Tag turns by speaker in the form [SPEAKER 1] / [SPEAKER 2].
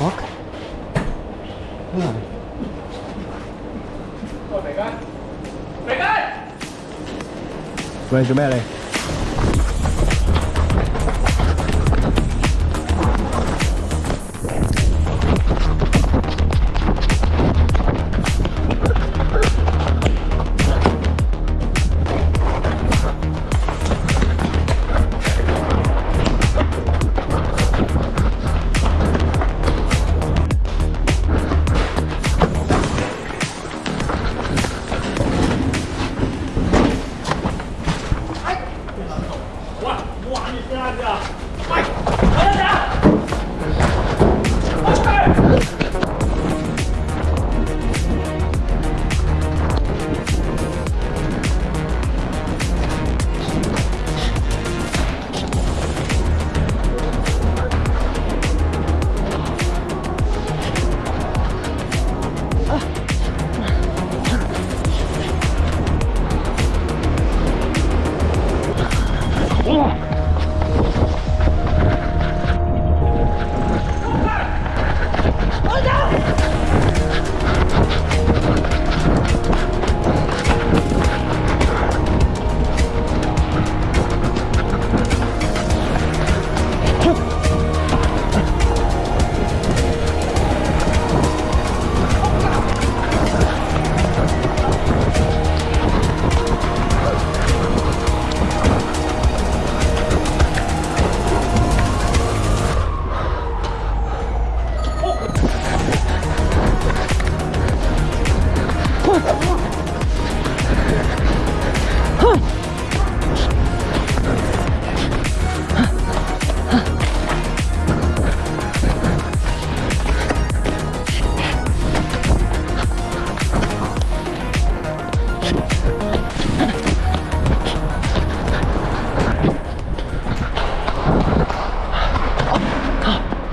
[SPEAKER 1] fuck? Where? Về chỗ mẹ này 喂哇你先下去啊。喂老实点 Oof!